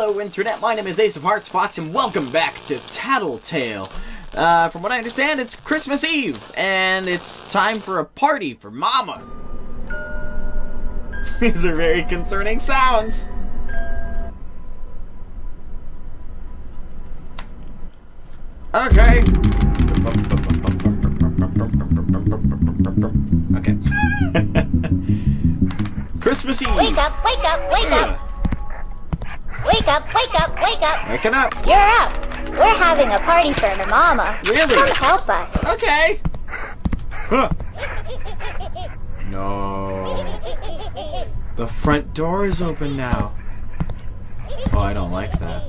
Hello, Internet. My name is Ace of Hearts Fox, and welcome back to Tattletail. Uh, from what I understand, it's Christmas Eve, and it's time for a party for Mama. These are very concerning sounds. Okay. Okay. Christmas Eve. Wake up, wake up, wake up! Wake up, wake up, wake up! Waking up. You're up! We're having a party for my mama. Really? Come help us. Okay. Huh. No. The front door is open now. Oh, I don't like that.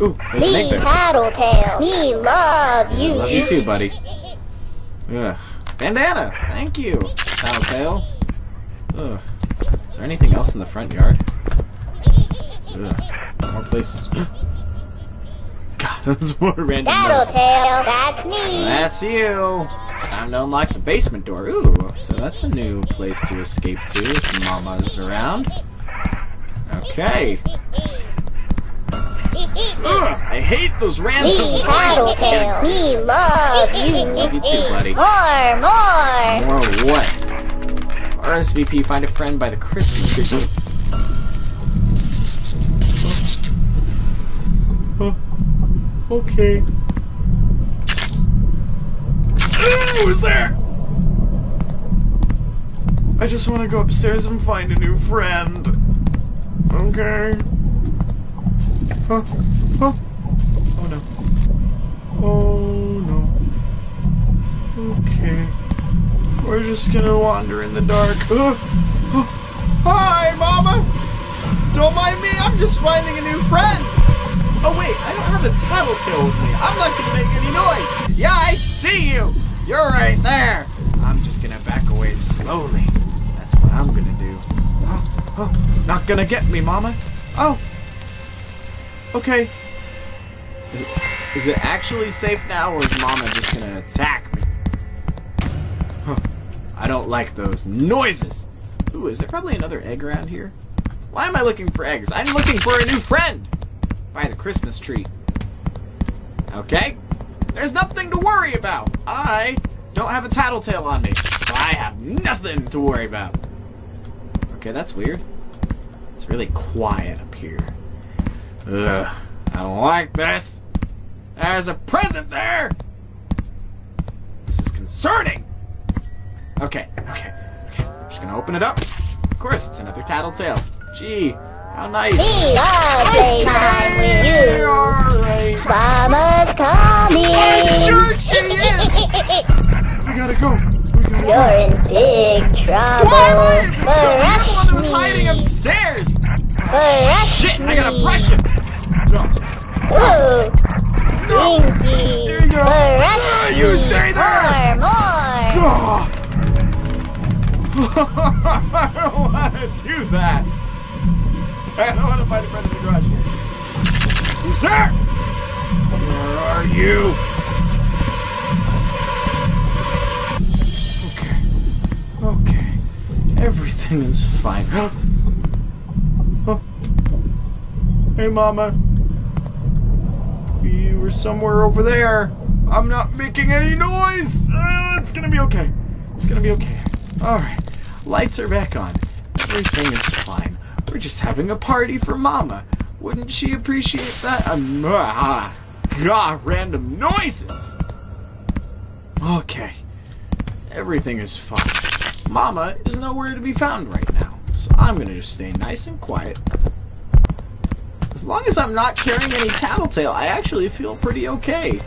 Ooh, there's an egg Me there. Tattletail. Me love you. Love you too, buddy. Ugh. Bandana, thank you. Tattletail. Ugh. Is there anything else in the front yard? Ugh. More places. God, those more random noises. Tattletail, that's me. That's you. Time to unlock the basement door. Ooh, so that's a new place to escape to if Mama's around. Okay. Ugh, I hate those random Me Tattletail. noises. Me love you. Love you too, buddy. More, more. More what? RSVP, find a friend by the Christmas tree. Okay. Who's there? I just want to go upstairs and find a new friend. Okay. Huh? Huh? Oh no. Oh no. Okay. We're just gonna wander in the dark. Hi, Mama! Don't mind me, I'm just finding a new friend! Oh wait, I don't have a tattletail with me. I'm not gonna make any noise! Yeah, I see you! You're right there! I'm just gonna back away slowly. That's what I'm gonna do. Oh, oh, not gonna get me, Mama. Oh. Okay. Is it actually safe now, or is Mama just gonna attack me? Huh. I don't like those noises. Ooh, is there probably another egg around here? Why am I looking for eggs? I'm looking for a new friend! By the Christmas tree. Okay. There's nothing to worry about. I don't have a tattletail on me. So I have nothing to worry about. Okay, that's weird. It's really quiet up here. Ugh. I don't like this. There's a present there! This is concerning! Okay, okay, okay. I'm just gonna open it up. Of course, it's another tattletail. Gee, how nice. Me love playtime with you. Alright. Mama's coming. Sure she is. We gotta go. We gotta. You're in big trouble. Why am I the one that was hiding upstairs? Brush Shit, I gotta me. brush it. No. Ooh. Stinky. There you go. Brush Ah, you me. stay there. More, more. Oh. I don't want to do that. I don't want to find a friend in the garage here. Who's there? Where are you? Okay. Okay. Everything is fine. oh. Hey, Mama. You were somewhere over there. I'm not making any noise. Uh, it's gonna be okay. It's gonna be okay. Alright. Lights are back on. Everything is fine. We're just having a party for Mama. Wouldn't she appreciate that? Um, ah, God, random noises. Okay. Everything is fine. Mama is nowhere to be found right now. So I'm gonna just stay nice and quiet. As long as I'm not carrying any tattletail, I actually feel pretty okay.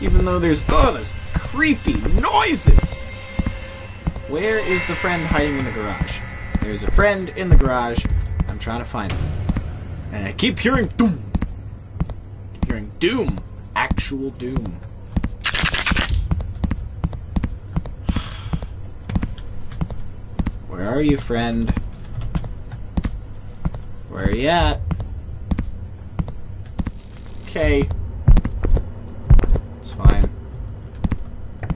Even though there's oh, there's creepy noises. Where is the friend hiding in the garage? There's a friend in the garage. Trying to find him. And I keep hearing doom. keep hearing doom. Actual doom. Where are you, friend? Where are you at? Okay. It's fine.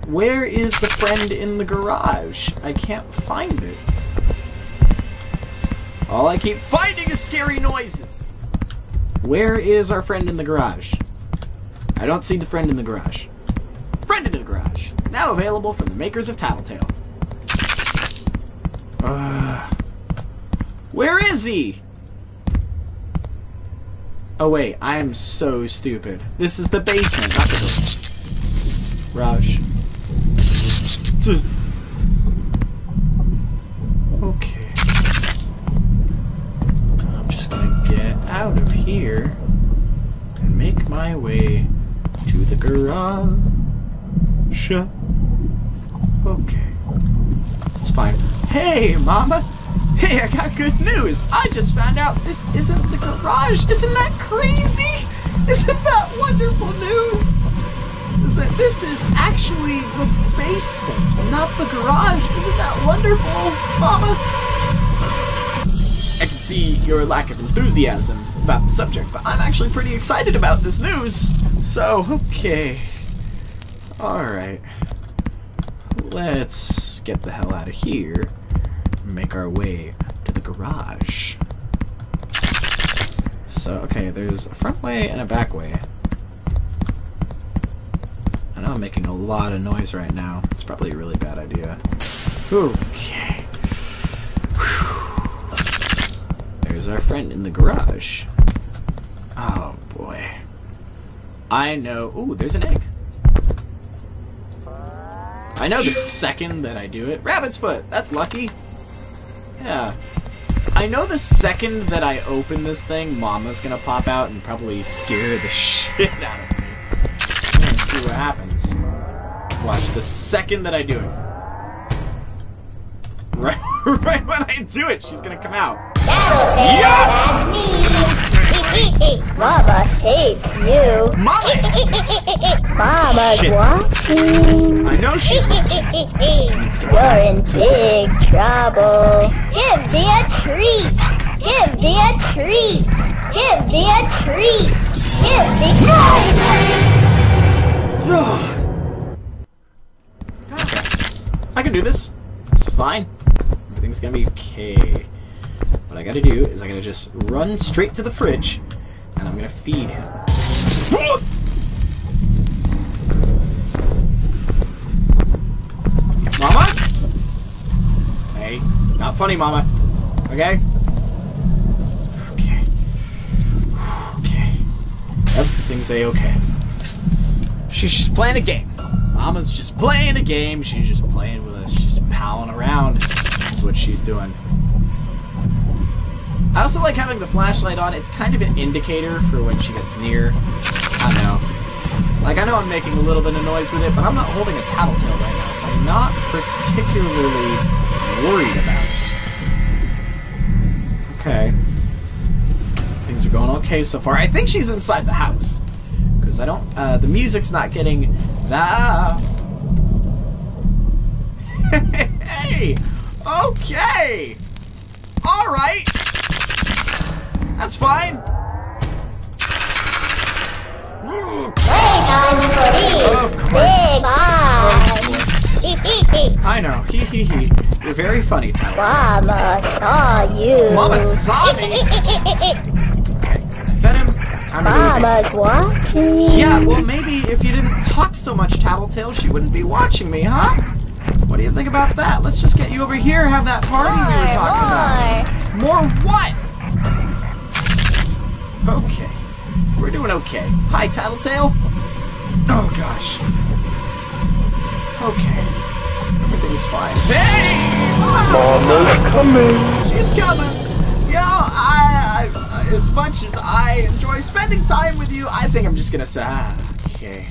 Where is the friend in the garage? I can't find it. All I keep finding is scary noises. Where is our friend in the garage? I don't see the friend in the garage. Friend in the garage. Now available from the makers of Tattletail. Uh, where is he? Oh wait, I am so stupid. This is the basement, not the garage. Here and make my way to the garage. Okay. It's fine. Hey, Mama! Hey, I got good news! I just found out this isn't the garage! Isn't that crazy? Isn't that wonderful news? Is that this is actually the basement, not the garage? Isn't that wonderful, Mama? I can see your lack of enthusiasm about the subject, but I'm actually pretty excited about this news. So, okay. Alright. Let's get the hell out of here and make our way to the garage. So, okay, there's a front way and a back way. I know I'm making a lot of noise right now. It's probably a really bad idea. Okay. There's our friend in the garage. Oh boy. I know. Ooh, there's an egg. I know the second that I do it. Rabbit's foot! That's lucky. Yeah. I know the second that I open this thing, Mama's gonna pop out and probably scare the shit out of me. Let's see what happens. Watch, the second that I do it. Right, right when I do it, she's gonna come out. Yeah! Mama hates you. Mama! Mama's Shit. watching. I know she's You're in big trouble. Give me a treat. Give me a treat. Give me a treat. Give me. Ugh. I can do this. It's fine. Everything's gonna be okay. What I gotta do is I gotta just run straight to the fridge and I'm gonna feed him. Mama? Hey, not funny, Mama. Okay? Okay. Okay. Everything's a-okay. She's just playing a game. Mama's just playing a game. She's just playing with us. She's palling around. That's what she's doing. I also like having the flashlight on. It's kind of an indicator for when she gets near. I know. Like, I know I'm making a little bit of noise with it, but I'm not holding a tattletail right now, so I'm not particularly worried about it. Okay. Things are going okay so far. I think she's inside the house. Because I don't, uh, the music's not getting that. hey! Okay! Alright! That's fine. Playtime for me. Of course. Big eyes. I know. Hee hee hee. You're very funny, Tyler. Mama saw you. Mama saw me. Fed him. Time to go to the Mama's watching. Yeah, well, maybe if you didn't talk so much, Tattletail, she wouldn't be watching me, huh? What do you think about that? Let's just get you over here, and have that party we were talking More, about. More what? Okay. We're doing okay. Hi, Tattletail. Oh, gosh. Okay. Everything's fine. Hey! Mama's coming. She's coming. You know, I, I, as much as I enjoy spending time with you, I think I'm just gonna say, ah, okay.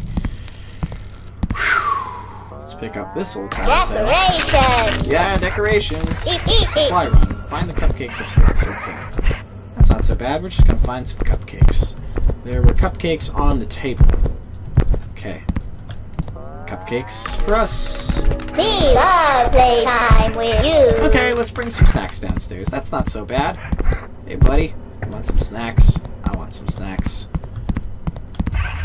Whew. Let's pick up this old tattletail. Decorations. Yeah, decorations. Supply run. Find the cupcakes upstairs. Okay. That's not so bad. We're just gonna find some cupcakes. There were cupcakes on the table. Okay. Cupcakes for us. We love playtime with you. Okay, let's bring some snacks downstairs. That's not so bad. Hey, buddy. You want some snacks? I want some snacks.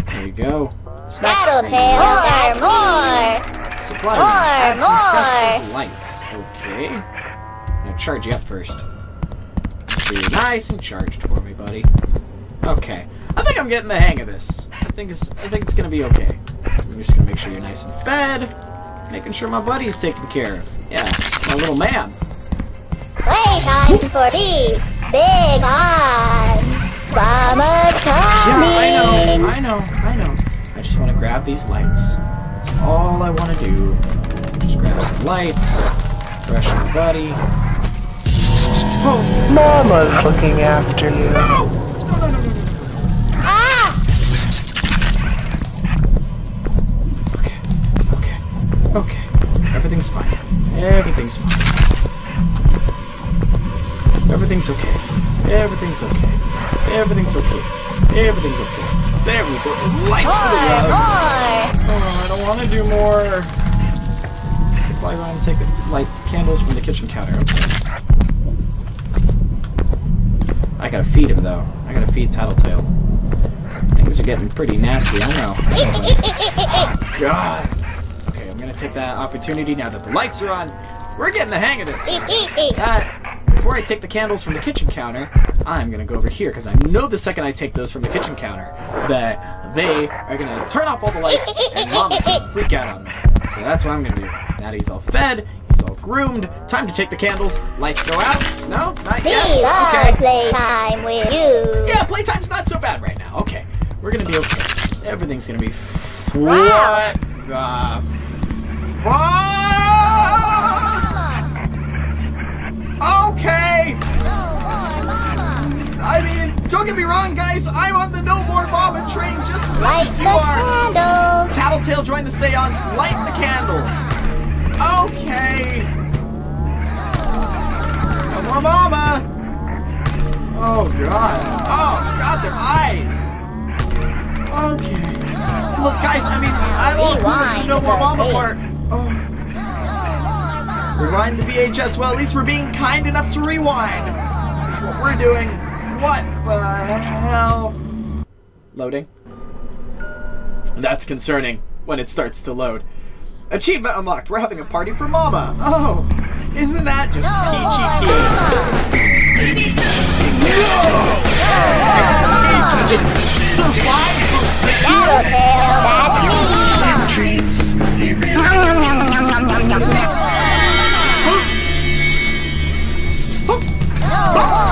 There you go. Snacks. Tattletail, more, Supply More. Add some more. lights. Okay. I'm gonna charge you up first. So you're nice and charged for me, buddy. Okay. I think I'm getting the hang of this. I think it's I think it's gonna be okay. I'm just gonna make sure you're nice and fed. Making sure my buddy's taken care of. Yeah, my little man. Playtime for these big arms. Mama's Yeah, I know. I know, I know. I just want to grab these lights. That's all I want to do. Just grab some lights, brush my buddy. Oh, Mama's looking after you. no! No, no, no, no, no. Ah! Okay, okay, okay. Everything's fine. Everything's fine. Everything's okay. Everything's okay. Everything's okay. Everything's okay. There we go. Lights for the More, rug. more. Oh, I don't want to do more. Fly around and take light candles from the kitchen counter. Okay. I gotta feed him though. I gotta feed Tattletail. Things are getting pretty nasty. I know. Oh, God. Okay, I'm gonna take that opportunity now that the lights are on. We're getting the hang of this. Uh, before I take the candles from the kitchen counter, I'm gonna go over here because I know the second I take those from the kitchen counter that they are gonna turn off all the lights and Mama's gonna freak out on me. So that's what I'm gonna do. Now that he's all fed, groomed. Time to take the candles. Lights go out. No, not We yet. love Okay. playtime with you. Yeah, playtime's not so bad right now. Okay, we're gonna be okay. Everything's gonna be. Wow. What the fuck? Okay. I mean, don't get me wrong, guys. I'm on the no more bombing train just as much Light as the you are. candles. Tattletail joined the seance. Light the candles. Okay. More mama. Oh god. Oh god, their eyes. Okay. Look, guys. I mean, I don't want to Rewind no more the mama part. Oh. Rewind the VHS. Well, at least we're being kind enough to rewind. That's what we're doing. What the hell? Loading. That's concerning when it starts to load. Achievement unlocked. We're having a party for Mama. Oh, isn't that just peachy keen? Just survive that's. No more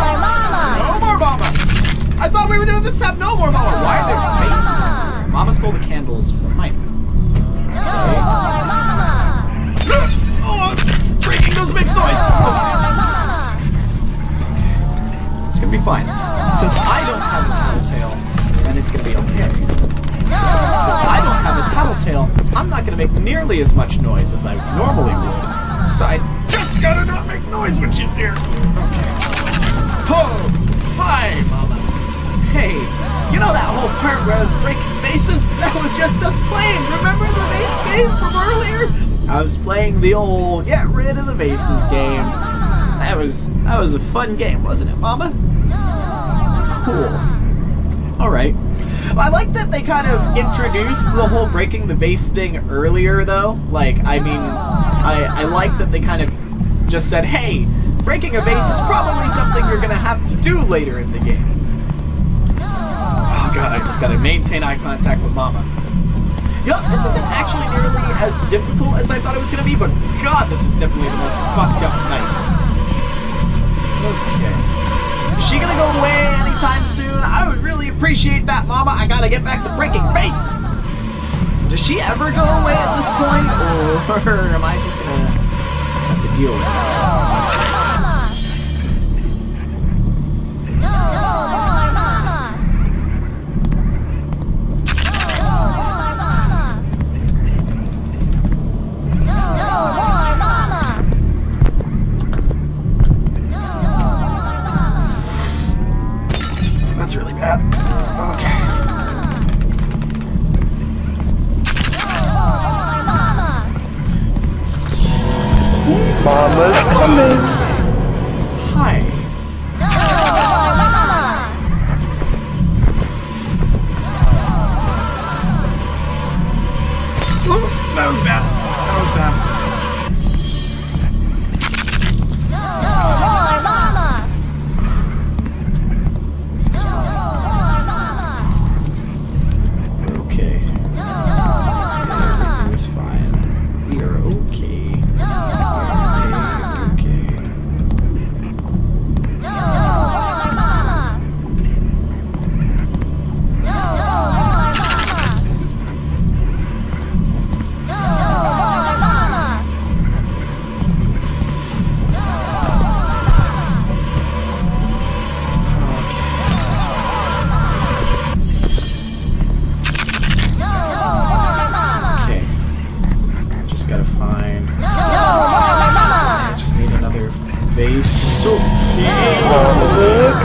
mama. No more Mama. I thought we were doing this have no more Mama. Why are there faces? Mama stole the candles from my. No as I normally would. So I just gotta not make noise when she's near. Okay. Oh, hi, Mama. Hey, you know that whole part where I was breaking bases? That was just us playing. Remember the base game from earlier? I was playing the old get rid of the bases game. That was that was a fun game, wasn't it, Mama? Cool. All right. I like that they kind of introduced the whole breaking the vase thing earlier, though. Like, I mean, I, I like that they kind of just said, hey, breaking a vase is probably something you're gonna have to do later in the game. Oh god, I just gotta maintain eye contact with Mama. Know, this isn't actually nearly as difficult as I thought it was gonna be, but god, this is definitely the most fucked up night. Okay. Is she gonna go away anytime soon? I would really appreciate that, Mama. I gotta get back to breaking faces. Does she ever go away at this point, or am I just gonna have to deal with it?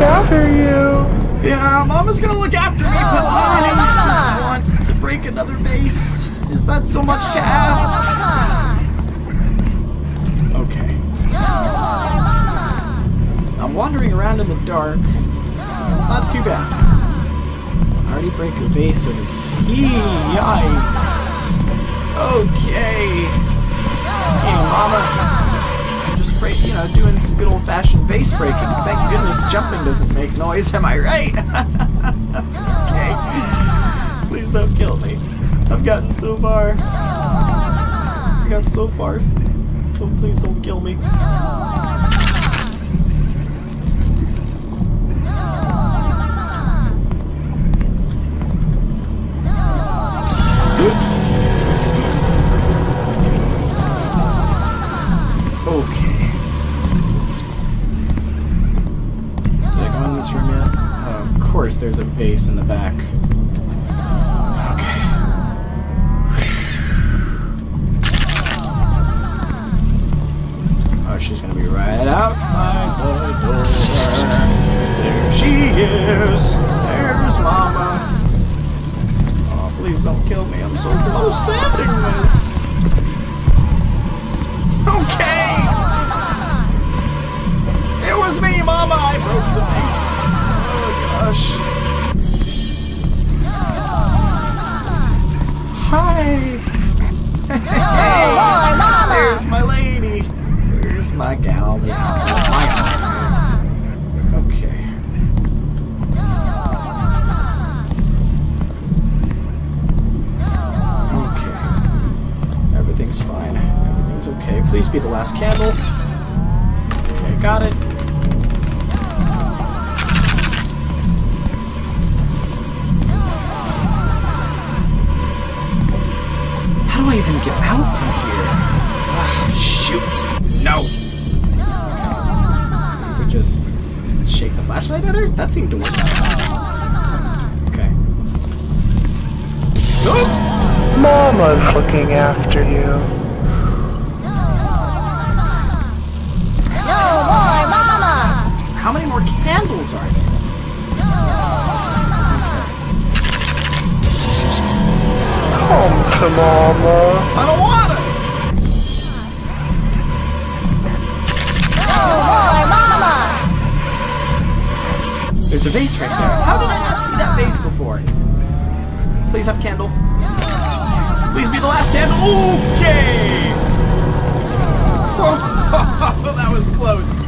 after you. Yeah, Mama's gonna look after me, but I just want to break another vase. Is that so much to ask? Okay. I'm wandering around in the dark. It's not too bad. I already break a vase over here. Yikes. Okay. Hey, Mama. Know, doing some good old-fashioned vase breaking. Thank goodness jumping doesn't make noise. Am I right? okay. Please don't kill me. I've gotten so far. I've gotten so far. Oh, please don't kill me. There's a vase in the back. My gal. My eye. Okay. Okay. Everything's fine. Everything's okay. Please be the last candle. Okay, got it. How do I even get out flashlight at her, that seemed to work. Okay. Oh! Mama's looking after you. No more mama. How many more candles are there? Come to Mama. I don't want it! No There's a vase right there. How did I not see that vase before? Please have candle. Please be the last candle. Okay! That was close.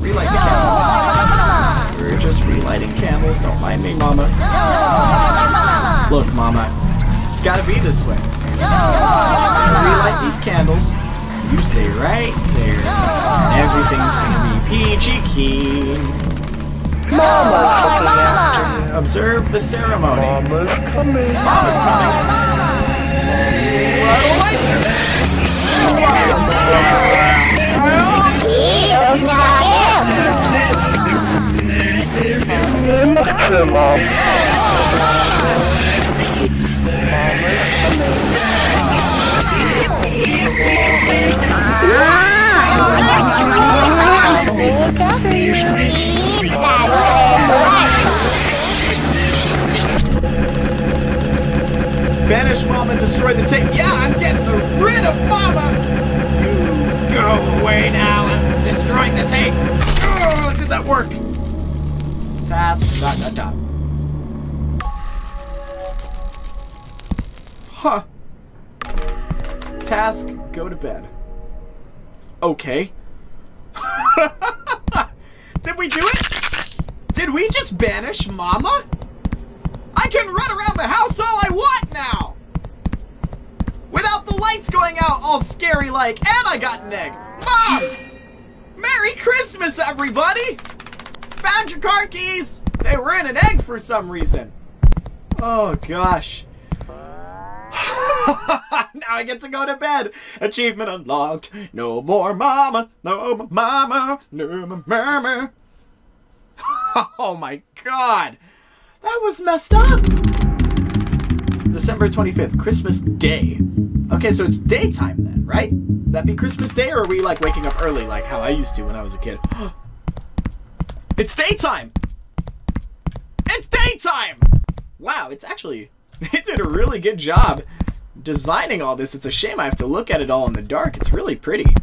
Relight the candles. We're just relighting candles. Don't mind me, Mama. Look, Mama. It's gotta be this way. Relight these candles. You stay right there. And everything's gonna be peachy keen. Mama's looking after you. Observe the ceremony. Mama's coming. Mama's coming. I don't like this. To Mama. Banish Mama and destroy the tape. Yeah, I'm getting rid of Mama. You go away now. I'm destroying the tape. Oh, did that work? Task dot dot dot. Huh. Task, go to bed. Okay. Did we do it? Did we just banish Mama? I can run around the house all I want now! Without the lights going out all scary like, and I got an egg! Mom! Merry Christmas, everybody! Found your car keys! They were in an egg for some reason. Oh, gosh. now I get to go to bed. Achievement unlocked. No more mama. No more mama. No more mama. Oh my god. That was messed up. December 25th, Christmas Day. Okay, so it's daytime then, right? That be Christmas Day, or are we like waking up early like how I used to when I was a kid? It's daytime! It's daytime! Wow, it's actually, it did a really good job designing all this. It's a shame I have to look at it all in the dark. It's really pretty.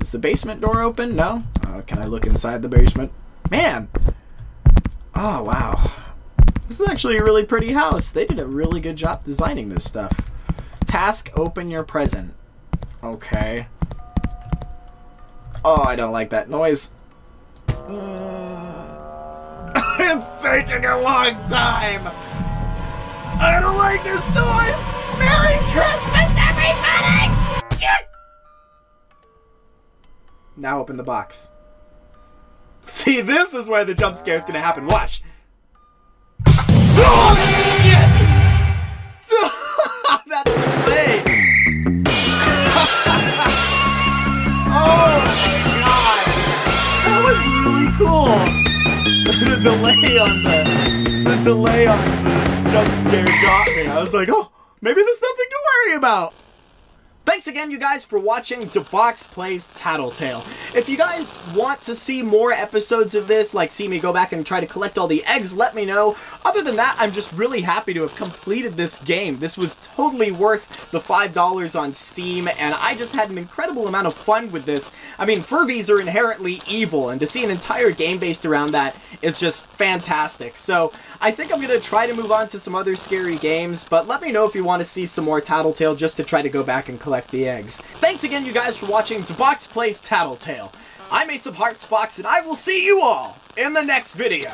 Is the basement door open? No? Uh, can I look inside the basement? Man! Oh, wow. This is actually a really pretty house. They did a really good job designing this stuff. Task, open your present. Okay. Oh, I don't like that noise. Uh, it's taking a long time. I don't like this noise. Merry Christmas, everybody! Now open the box. See, this is where the jump scare is gonna happen. Watch. Delay on the the delay on the jump scare got me. I was like, oh, maybe there's nothing to worry about. Thanks again, you guys, for watching DeBox Plays Tattletail. If you guys want to see more episodes of this, like see me go back and try to collect all the eggs, let me know. Other than that, I'm just really happy to have completed this game. This was totally worth the $5 on Steam, and I just had an incredible amount of fun with this. I mean, Furbies are inherently evil, and to see an entire game based around that is just fantastic. So, I think I'm going to try to move on to some other scary games, but let me know if you want to see some more Tattletail just to try to go back and collect the eggs. Thanks again, you guys, for watching Box Plays Tattletail. I'm Ace of Hearts Fox, and I will see you all in the next video.